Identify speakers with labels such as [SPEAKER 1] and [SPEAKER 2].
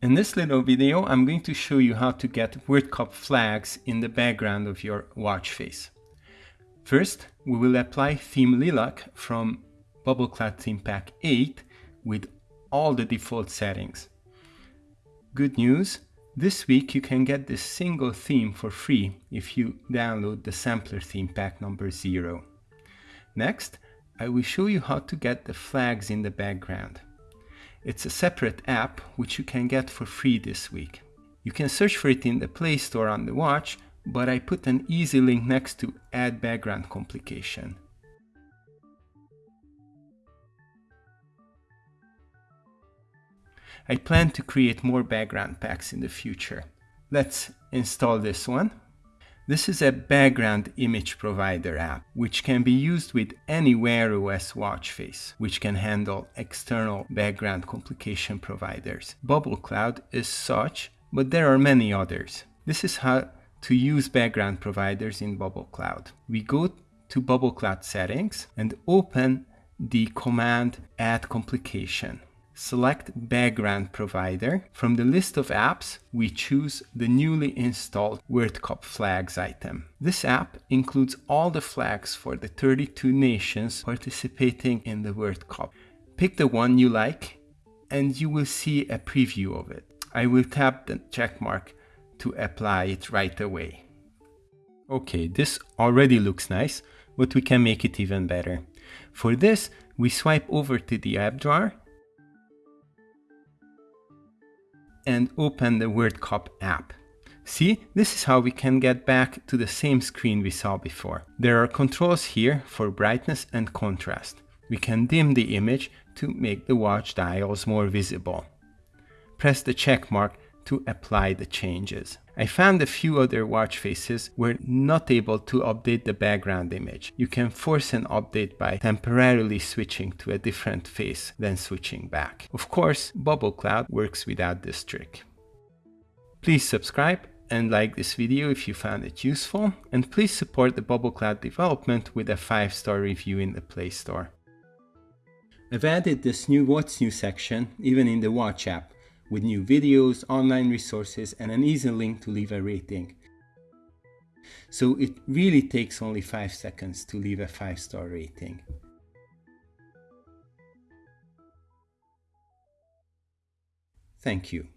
[SPEAKER 1] In this little video, I'm going to show you how to get World Cup flags in the background of your watch face. First, we will apply Theme Lilac from Bubble Cloud Theme Pack 8 with all the default settings. Good news, this week you can get this single theme for free if you download the sampler theme pack number 0. Next, I will show you how to get the flags in the background. It's a separate app which you can get for free this week. You can search for it in the Play Store on the watch, but I put an easy link next to Add Background Complication. I plan to create more background packs in the future. Let's install this one. This is a background image provider app, which can be used with any Wear OS watch face, which can handle external background complication providers. Bubble Cloud is such, but there are many others. This is how to use background providers in Bubble Cloud. We go to Bubble Cloud settings and open the command add complication select background provider. From the list of apps, we choose the newly installed World Cup flags item. This app includes all the flags for the 32 nations participating in the World Cup. Pick the one you like and you will see a preview of it. I will tap the check mark to apply it right away. Okay, this already looks nice, but we can make it even better. For this, we swipe over to the app drawer and open the World Cup app. See, this is how we can get back to the same screen we saw before. There are controls here for brightness and contrast. We can dim the image to make the watch dials more visible. Press the check mark to apply the changes. I found a few other watch faces were not able to update the background image. You can force an update by temporarily switching to a different face, then switching back. Of course, Bubble Cloud works without this trick. Please subscribe and like this video if you found it useful, and please support the Bubble Cloud development with a 5-star review in the Play Store. I've added this new What's New section even in the Watch app, with new videos, online resources, and an easy link to leave a rating. So it really takes only 5 seconds to leave a 5 star rating. Thank you.